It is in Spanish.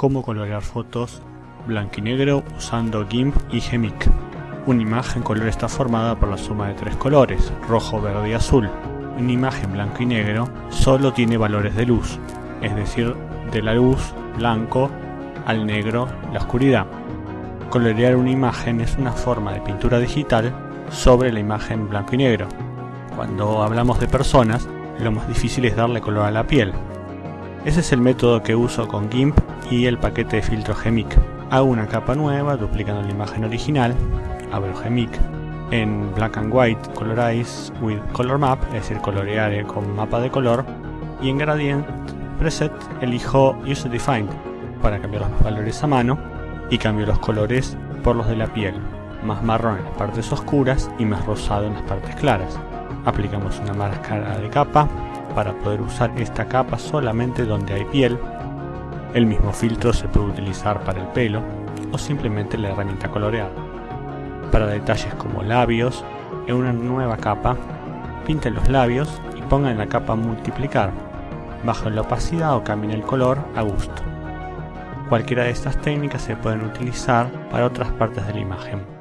cómo colorear fotos blanco y negro usando GIMP y GEMIC. Una imagen color está formada por la suma de tres colores, rojo, verde y azul. Una imagen blanco y negro solo tiene valores de luz, es decir, de la luz blanco al negro la oscuridad. Colorear una imagen es una forma de pintura digital sobre la imagen blanco y negro. Cuando hablamos de personas, lo más difícil es darle color a la piel. Ese es el método que uso con GIMP y el paquete de filtro GEMIC. Hago una capa nueva duplicando la imagen original, abro GEMIC, en Black and White Colorize with Color Map, es decir, colorear con mapa de color, y en Gradient Preset elijo User Defined para cambiar los valores a mano y cambio los colores por los de la piel, más marrón en las partes oscuras y más rosado en las partes claras. Aplicamos una máscara de capa para poder usar esta capa solamente donde hay piel. El mismo filtro se puede utilizar para el pelo o simplemente la herramienta coloreada. Para detalles como labios, en una nueva capa, pinten los labios y pongan la capa multiplicar. Bajen la opacidad o cambien el color a gusto. Cualquiera de estas técnicas se pueden utilizar para otras partes de la imagen.